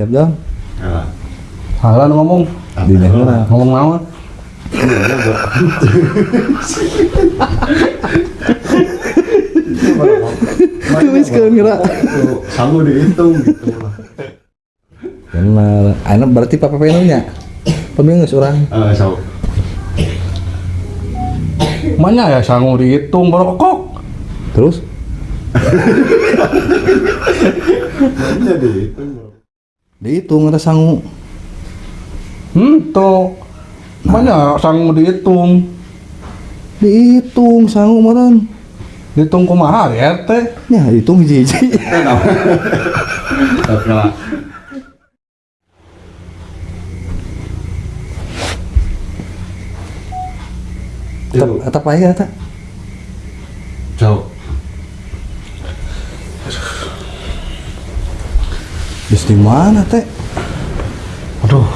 Siap Jon. Nah, Salah nu ngomong. Di mana? Ngomong naon? Tuliskeun geura. sanggup dihitung gitu. Benar. Ayeuna berarti papa pengen nya. Pemingus orang. So, Mana ya sanggup dihitung berokok. Terus mana dihitung? Dihitung ada sangu. Hmm, tuh. Mana sanggup dihitung? Dihitung sangu meureun. Dihitung kumaha ya teh? Ya, hitung hiji-hiji. Tetap tetap aja eta. Jauh. Geus di mana teh? Aduh,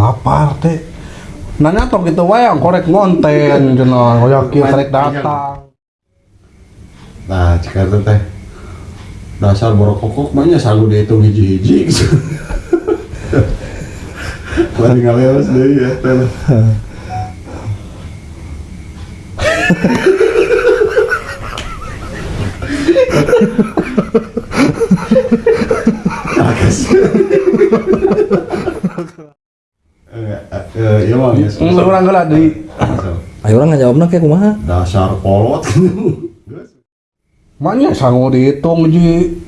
lapar teh. Nanya tok gitu wae yang korek ngonten cenah, hoyak kieu karek datang. Nah, jika itu teh dasar borokokok banyak sanggup dihitung hiji-hiji gitu. Tinggal lewas deh ya teh. lah. Eh, eh, iya mah ya. Ayo orang ngajawabna kayak kumaha? Dasar kolot. Mana sanggup dihitung ji.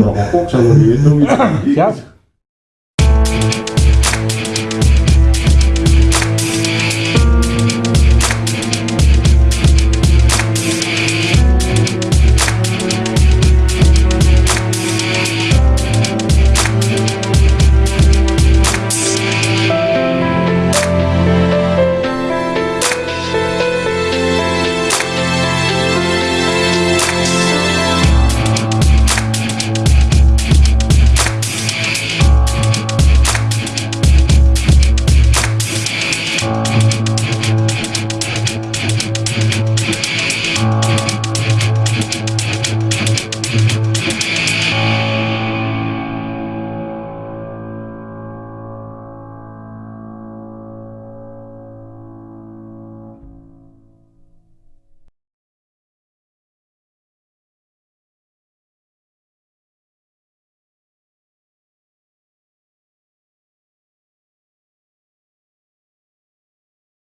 Borokokok sanggup dihitung. Siap.